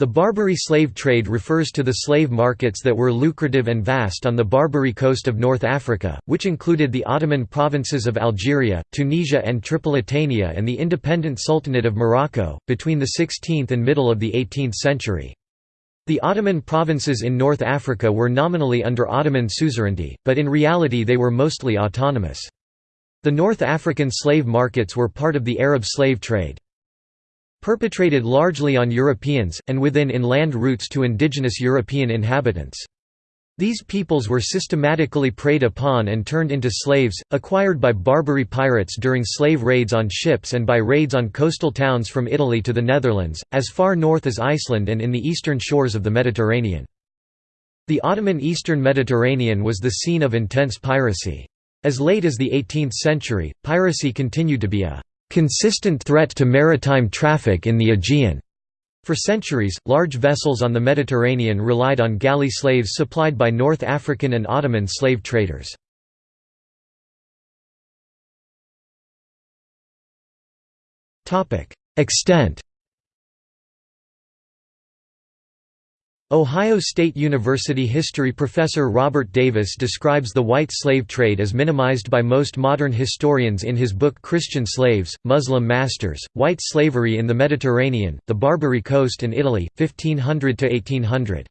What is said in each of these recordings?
The Barbary slave trade refers to the slave markets that were lucrative and vast on the Barbary coast of North Africa, which included the Ottoman provinces of Algeria, Tunisia and Tripolitania and the independent Sultanate of Morocco, between the 16th and middle of the 18th century. The Ottoman provinces in North Africa were nominally under Ottoman suzerainty, but in reality they were mostly autonomous. The North African slave markets were part of the Arab slave trade perpetrated largely on Europeans, and within inland routes to indigenous European inhabitants. These peoples were systematically preyed upon and turned into slaves, acquired by Barbary pirates during slave raids on ships and by raids on coastal towns from Italy to the Netherlands, as far north as Iceland and in the eastern shores of the Mediterranean. The Ottoman eastern Mediterranean was the scene of intense piracy. As late as the 18th century, piracy continued to be a consistent threat to maritime traffic in the Aegean. For centuries, large vessels on the Mediterranean relied on galley slaves supplied by North African and Ottoman slave traders. Extent Ohio State University history professor Robert Davis describes the white slave trade as minimized by most modern historians in his book Christian Slaves, Muslim Masters, White Slavery in the Mediterranean, the Barbary Coast and Italy, 1500–1800.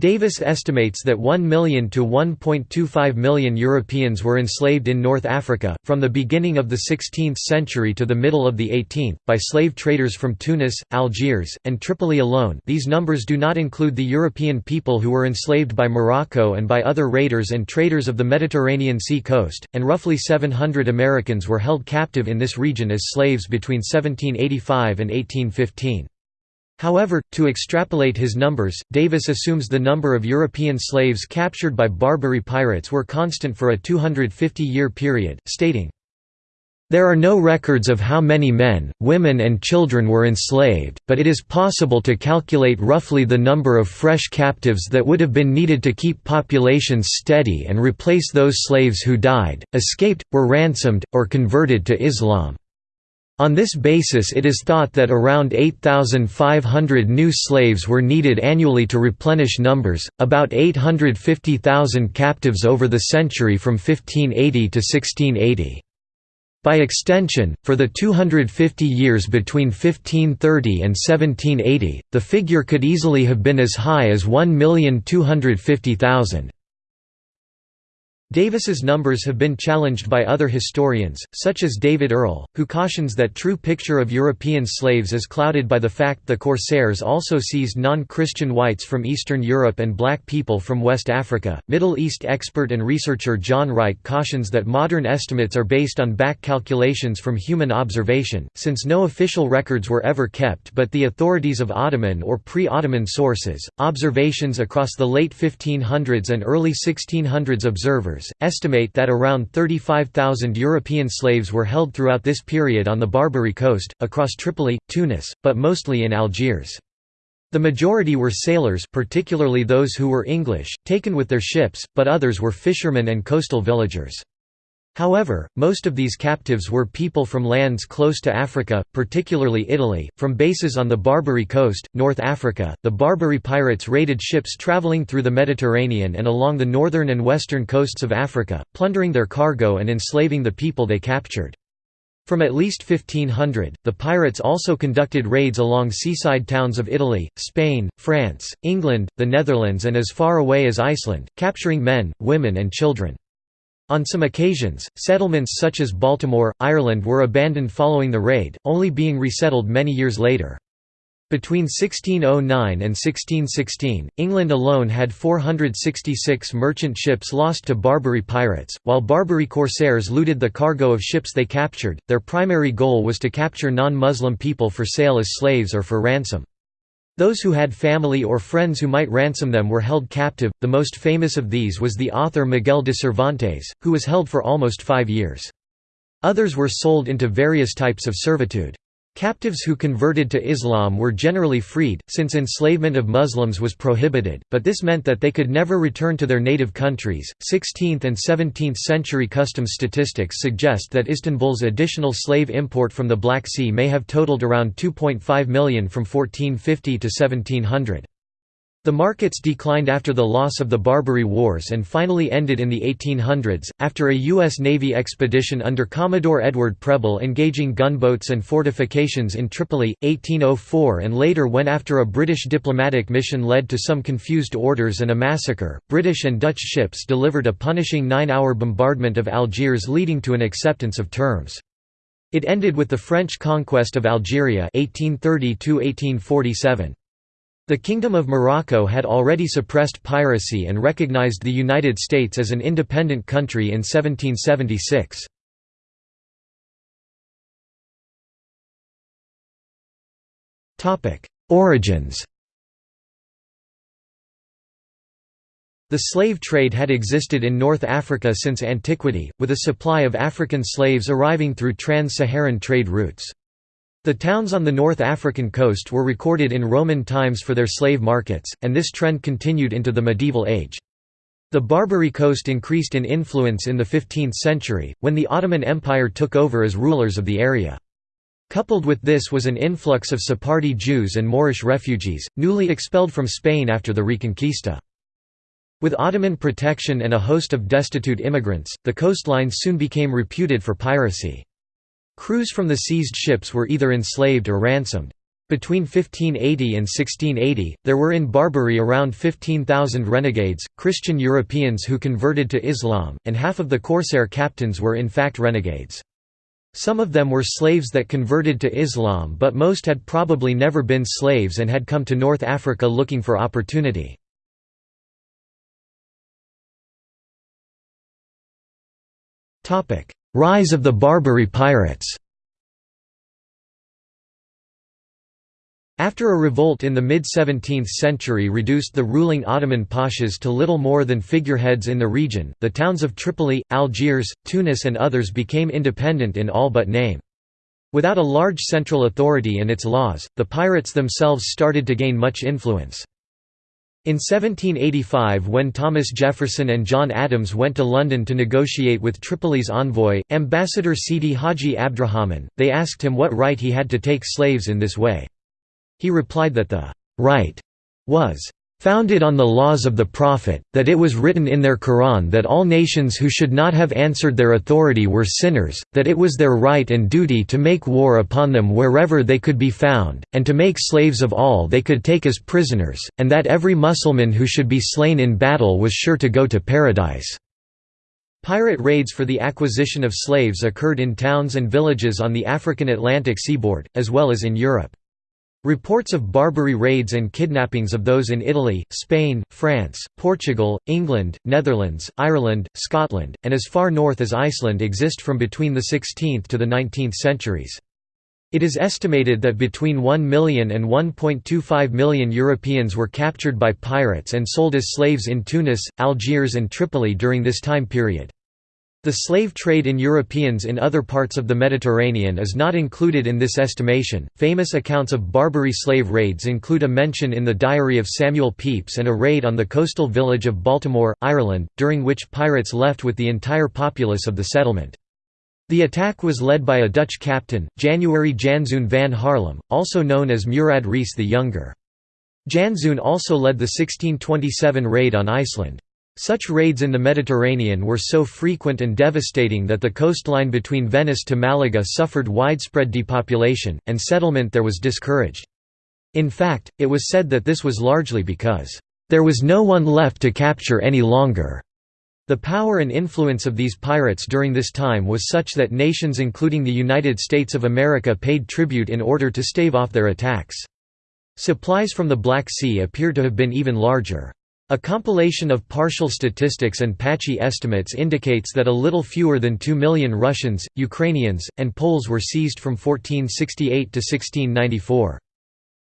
Davis estimates that 1 million to 1.25 million Europeans were enslaved in North Africa, from the beginning of the 16th century to the middle of the 18th, by slave traders from Tunis, Algiers, and Tripoli alone these numbers do not include the European people who were enslaved by Morocco and by other raiders and traders of the Mediterranean sea coast, and roughly 700 Americans were held captive in this region as slaves between 1785 and 1815. However, to extrapolate his numbers, Davis assumes the number of European slaves captured by Barbary pirates were constant for a 250-year period, stating, there are no records of how many men, women and children were enslaved, but it is possible to calculate roughly the number of fresh captives that would have been needed to keep populations steady and replace those slaves who died, escaped, were ransomed, or converted to Islam. On this basis it is thought that around 8,500 new slaves were needed annually to replenish numbers, about 850,000 captives over the century from 1580 to 1680. By extension, for the 250 years between 1530 and 1780, the figure could easily have been as high as 1,250,000. Davis's numbers have been challenged by other historians, such as David Earle, who cautions that true picture of European slaves is clouded by the fact the corsairs also seized non-Christian whites from Eastern Europe and black people from West Africa. Middle East expert and researcher John Wright cautions that modern estimates are based on back calculations from human observation, since no official records were ever kept but the authorities of Ottoman or pre-Ottoman sources. Observations across the late 1500s and early 1600s observers estimate that around 35,000 European slaves were held throughout this period on the Barbary coast, across Tripoli, Tunis, but mostly in Algiers. The majority were sailors particularly those who were English, taken with their ships, but others were fishermen and coastal villagers. However, most of these captives were people from lands close to Africa, particularly Italy, from bases on the Barbary coast, North Africa. The Barbary pirates raided ships traveling through the Mediterranean and along the northern and western coasts of Africa, plundering their cargo and enslaving the people they captured. From at least 1500, the pirates also conducted raids along seaside towns of Italy, Spain, France, England, the Netherlands and as far away as Iceland, capturing men, women and children. On some occasions, settlements such as Baltimore, Ireland were abandoned following the raid, only being resettled many years later. Between 1609 and 1616, England alone had 466 merchant ships lost to Barbary pirates. While Barbary corsairs looted the cargo of ships they captured, their primary goal was to capture non Muslim people for sale as slaves or for ransom. Those who had family or friends who might ransom them were held captive, the most famous of these was the author Miguel de Cervantes, who was held for almost five years. Others were sold into various types of servitude. Captives who converted to Islam were generally freed, since enslavement of Muslims was prohibited, but this meant that they could never return to their native countries. 16th and 17th century customs statistics suggest that Istanbul's additional slave import from the Black Sea may have totaled around 2.5 million from 1450 to 1700. The markets declined after the loss of the Barbary Wars and finally ended in the 1800s, after a U.S. Navy expedition under Commodore Edward Preble engaging gunboats and fortifications in Tripoli, 1804 and later when after a British diplomatic mission led to some confused orders and a massacre, British and Dutch ships delivered a punishing nine-hour bombardment of Algiers leading to an acceptance of terms. It ended with the French conquest of Algeria 1830 -1847. The Kingdom of Morocco had already suppressed piracy and recognized the United States as an independent country in 1776. Origins The slave trade had existed in North Africa since antiquity, with a supply of African slaves arriving through trans-Saharan trade routes. The towns on the North African coast were recorded in Roman times for their slave markets, and this trend continued into the medieval age. The Barbary coast increased in influence in the 15th century, when the Ottoman Empire took over as rulers of the area. Coupled with this was an influx of Sephardi Jews and Moorish refugees, newly expelled from Spain after the Reconquista. With Ottoman protection and a host of destitute immigrants, the coastline soon became reputed for piracy. Crews from the seized ships were either enslaved or ransomed. Between 1580 and 1680, there were in Barbary around 15,000 renegades, Christian Europeans who converted to Islam, and half of the corsair captains were in fact renegades. Some of them were slaves that converted to Islam but most had probably never been slaves and had come to North Africa looking for opportunity. Rise of the Barbary pirates After a revolt in the mid-17th century reduced the ruling Ottoman pashas to little more than figureheads in the region, the towns of Tripoli, Algiers, Tunis and others became independent in all but name. Without a large central authority and its laws, the pirates themselves started to gain much influence. In 1785 when Thomas Jefferson and John Adams went to London to negotiate with Tripoli's envoy, Ambassador Sidi Haji Abdrahman, they asked him what right he had to take slaves in this way. He replied that the «right» was founded on the laws of the Prophet, that it was written in their Quran that all nations who should not have answered their authority were sinners, that it was their right and duty to make war upon them wherever they could be found, and to make slaves of all they could take as prisoners, and that every Mussulman who should be slain in battle was sure to go to paradise. Pirate raids for the acquisition of slaves occurred in towns and villages on the African Atlantic seaboard, as well as in Europe. Reports of Barbary raids and kidnappings of those in Italy, Spain, France, Portugal, England, Netherlands, Ireland, Scotland, and as far north as Iceland exist from between the 16th to the 19th centuries. It is estimated that between 1 million and 1.25 million Europeans were captured by pirates and sold as slaves in Tunis, Algiers and Tripoli during this time period. The slave trade in Europeans in other parts of the Mediterranean is not included in this estimation. Famous accounts of Barbary slave raids include a mention in the diary of Samuel Pepys and a raid on the coastal village of Baltimore, Ireland, during which pirates left with the entire populace of the settlement. The attack was led by a Dutch captain, January Janszoon van Haarlem, also known as Murad Reis the Younger. Janszoon also led the 1627 raid on Iceland. Such raids in the Mediterranean were so frequent and devastating that the coastline between Venice to Malaga suffered widespread depopulation, and settlement there was discouraged. In fact, it was said that this was largely because, "...there was no one left to capture any longer." The power and influence of these pirates during this time was such that nations including the United States of America paid tribute in order to stave off their attacks. Supplies from the Black Sea appear to have been even larger. A compilation of partial statistics and patchy estimates indicates that a little fewer than 2 million Russians, Ukrainians, and Poles were seized from 1468 to 1694.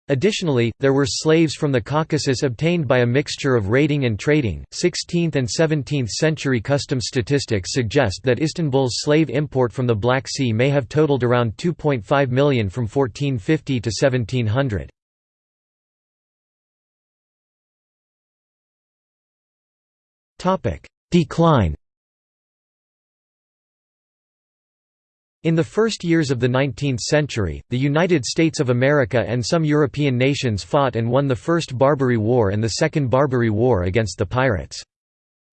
Additionally, there were slaves from the Caucasus obtained by a mixture of raiding and trading. 16th and 17th century customs statistics suggest that Istanbul's slave import from the Black Sea may have totaled around 2.5 million from 1450 to 1700. Decline In the first years of the 19th century, the United States of America and some European nations fought and won the First Barbary War and the Second Barbary War against the pirates.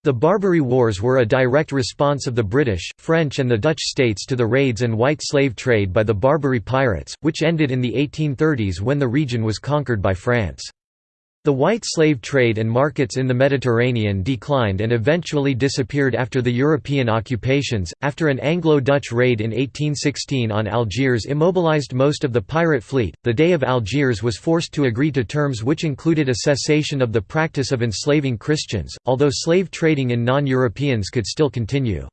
The Barbary Wars were a direct response of the British, French and the Dutch states to the raids and white slave trade by the Barbary pirates, which ended in the 1830s when the region was conquered by France. The white slave trade and markets in the Mediterranean declined and eventually disappeared after the European occupations, after an Anglo-Dutch raid in 1816 on Algiers immobilized most of the pirate fleet. The Dey of Algiers was forced to agree to terms which included a cessation of the practice of enslaving Christians, although slave trading in non-Europeans could still continue.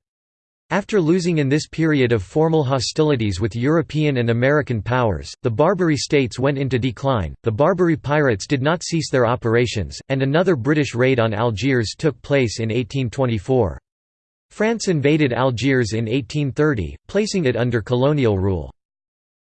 After losing in this period of formal hostilities with European and American powers, the Barbary states went into decline, the Barbary pirates did not cease their operations, and another British raid on Algiers took place in 1824. France invaded Algiers in 1830, placing it under colonial rule.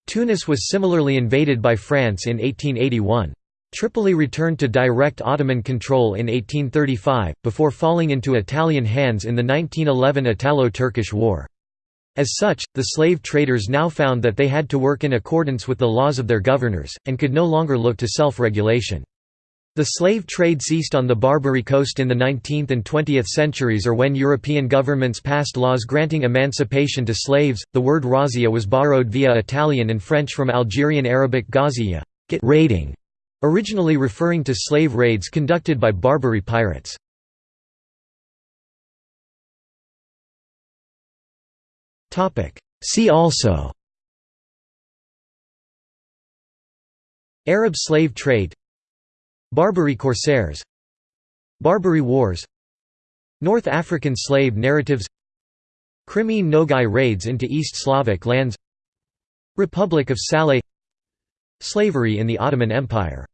Tunis was similarly invaded by France in 1881. Tripoli returned to direct Ottoman control in 1835, before falling into Italian hands in the 1911 Italo-Turkish War. As such, the slave traders now found that they had to work in accordance with the laws of their governors, and could no longer look to self-regulation. The slave trade ceased on the Barbary coast in the 19th and 20th centuries or when European governments passed laws granting emancipation to slaves. The word razzia was borrowed via Italian and French from Algerian Arabic ghaziya, get raiding, Originally referring to slave raids conducted by Barbary pirates. See also Arab slave trade Barbary corsairs Barbary Wars North African slave narratives Crimean Nogai raids into East Slavic lands Republic of Salé Slavery in the Ottoman Empire